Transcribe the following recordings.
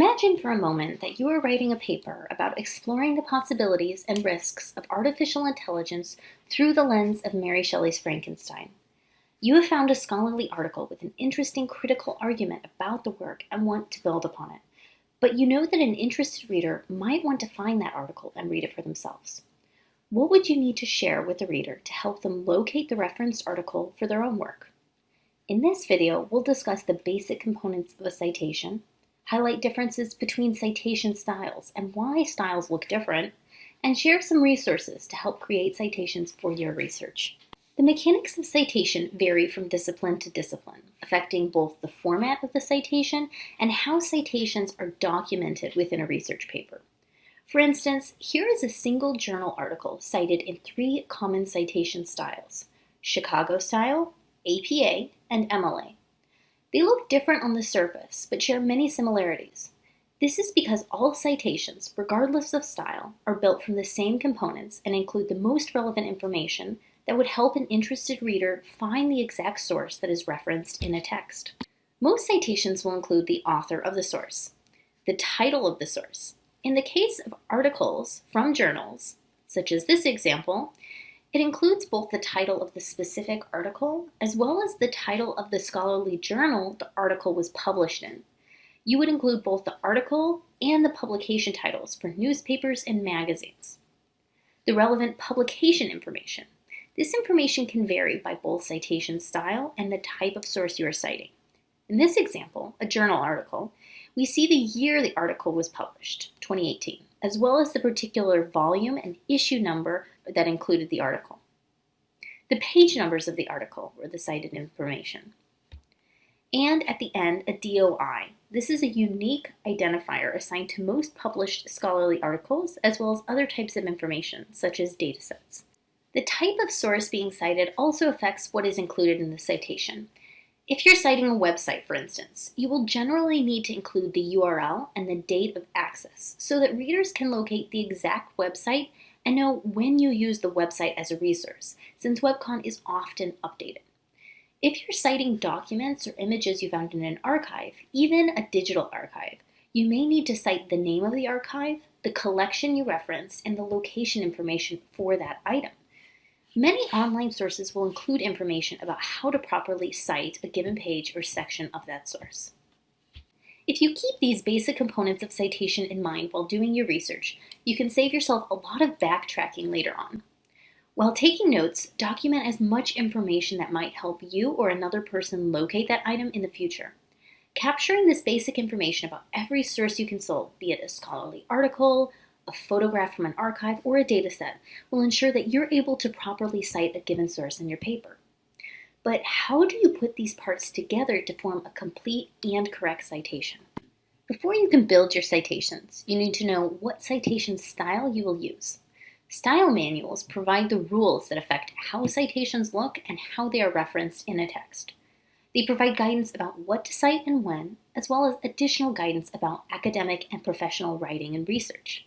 Imagine for a moment that you are writing a paper about exploring the possibilities and risks of artificial intelligence through the lens of Mary Shelley's Frankenstein. You have found a scholarly article with an interesting critical argument about the work and want to build upon it. But you know that an interested reader might want to find that article and read it for themselves. What would you need to share with the reader to help them locate the referenced article for their own work? In this video, we'll discuss the basic components of a citation, highlight differences between citation styles and why styles look different, and share some resources to help create citations for your research. The mechanics of citation vary from discipline to discipline, affecting both the format of the citation and how citations are documented within a research paper. For instance, here is a single journal article cited in three common citation styles, Chicago style, APA, and MLA. They look different on the surface, but share many similarities. This is because all citations, regardless of style, are built from the same components and include the most relevant information that would help an interested reader find the exact source that is referenced in a text. Most citations will include the author of the source, the title of the source. In the case of articles from journals, such as this example, it includes both the title of the specific article as well as the title of the scholarly journal the article was published in. You would include both the article and the publication titles for newspapers and magazines. The relevant publication information. This information can vary by both citation style and the type of source you are citing. In this example, a journal article, we see the year the article was published, 2018 as well as the particular volume and issue number that included the article. The page numbers of the article were the cited information. And at the end, a DOI. This is a unique identifier assigned to most published scholarly articles, as well as other types of information, such as datasets. The type of source being cited also affects what is included in the citation. If you're citing a website, for instance, you will generally need to include the URL and the date of access so that readers can locate the exact website and know when you use the website as a resource, since WebCon is often updated. If you're citing documents or images you found in an archive, even a digital archive, you may need to cite the name of the archive, the collection you referenced, and the location information for that item. Many online sources will include information about how to properly cite a given page or section of that source. If you keep these basic components of citation in mind while doing your research, you can save yourself a lot of backtracking later on. While taking notes, document as much information that might help you or another person locate that item in the future. Capturing this basic information about every source you consult, be it a scholarly article, a photograph from an archive, or a dataset will ensure that you're able to properly cite a given source in your paper. But how do you put these parts together to form a complete and correct citation? Before you can build your citations, you need to know what citation style you will use. Style manuals provide the rules that affect how citations look and how they are referenced in a text. They provide guidance about what to cite and when, as well as additional guidance about academic and professional writing and research.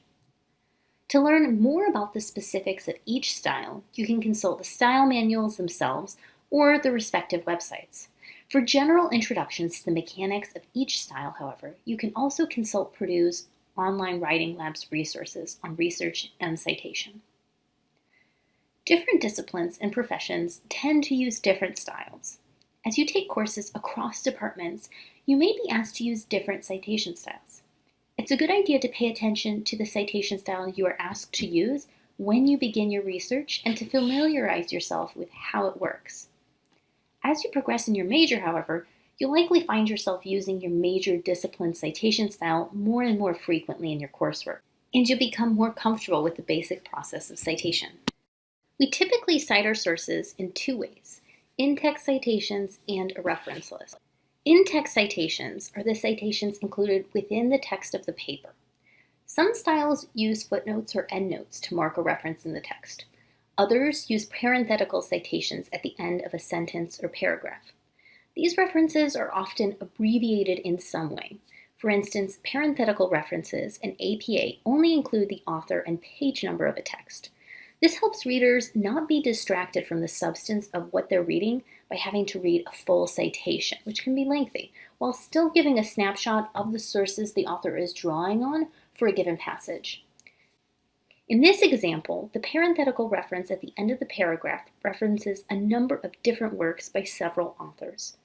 To learn more about the specifics of each style, you can consult the style manuals themselves or the respective websites. For general introductions to the mechanics of each style, however, you can also consult Purdue's online Writing Labs resources on research and citation. Different disciplines and professions tend to use different styles. As you take courses across departments, you may be asked to use different citation styles. It's a good idea to pay attention to the citation style you are asked to use when you begin your research and to familiarize yourself with how it works. As you progress in your major, however, you'll likely find yourself using your major discipline citation style more and more frequently in your coursework, and you'll become more comfortable with the basic process of citation. We typically cite our sources in two ways, in-text citations and a reference list. In-text citations are the citations included within the text of the paper. Some styles use footnotes or endnotes to mark a reference in the text. Others use parenthetical citations at the end of a sentence or paragraph. These references are often abbreviated in some way. For instance, parenthetical references in APA only include the author and page number of a text. This helps readers not be distracted from the substance of what they're reading by having to read a full citation, which can be lengthy, while still giving a snapshot of the sources the author is drawing on for a given passage. In this example, the parenthetical reference at the end of the paragraph references a number of different works by several authors.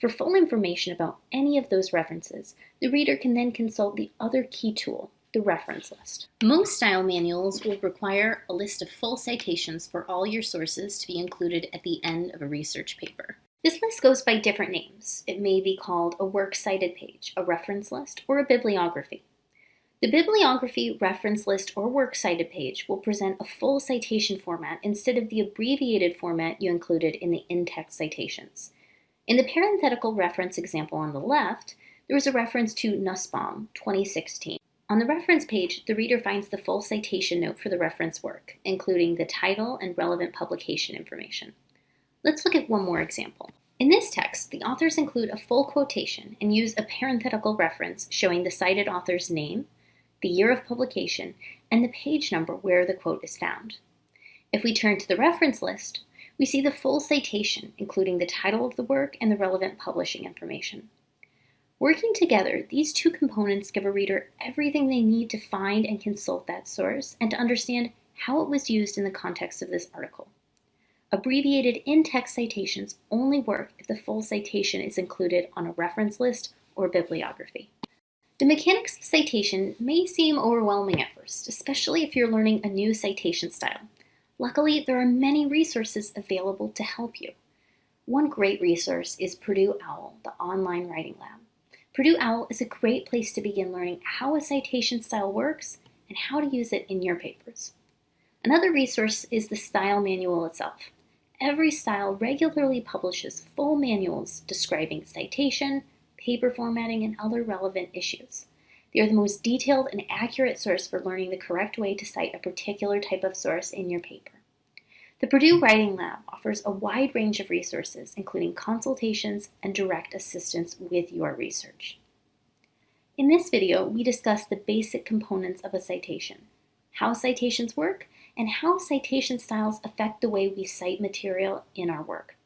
For full information about any of those references, the reader can then consult the other key tool, the reference list. Most style manuals will require a list of full citations for all your sources to be included at the end of a research paper. This list goes by different names. It may be called a works cited page, a reference list, or a bibliography. The bibliography, reference list, or works cited page will present a full citation format instead of the abbreviated format you included in the in-text citations. In the parenthetical reference example on the left, there is a reference to Nussbaum, 2016. On the reference page, the reader finds the full citation note for the reference work, including the title and relevant publication information. Let's look at one more example. In this text, the authors include a full quotation and use a parenthetical reference showing the cited author's name, the year of publication, and the page number where the quote is found. If we turn to the reference list, we see the full citation, including the title of the work and the relevant publishing information. Working together, these two components give a reader everything they need to find and consult that source and to understand how it was used in the context of this article. Abbreviated in-text citations only work if the full citation is included on a reference list or bibliography. The mechanics of citation may seem overwhelming at first, especially if you're learning a new citation style. Luckily, there are many resources available to help you. One great resource is Purdue OWL, the online writing lab. Purdue OWL is a great place to begin learning how a citation style works and how to use it in your papers. Another resource is the style manual itself. Every style regularly publishes full manuals describing citation, paper formatting, and other relevant issues. They are the most detailed and accurate source for learning the correct way to cite a particular type of source in your paper. The Purdue Writing Lab offers a wide range of resources, including consultations and direct assistance with your research. In this video, we discuss the basic components of a citation, how citations work, and how citation styles affect the way we cite material in our work.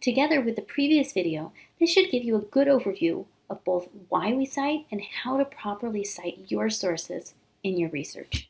Together with the previous video, this should give you a good overview of both why we cite and how to properly cite your sources in your research.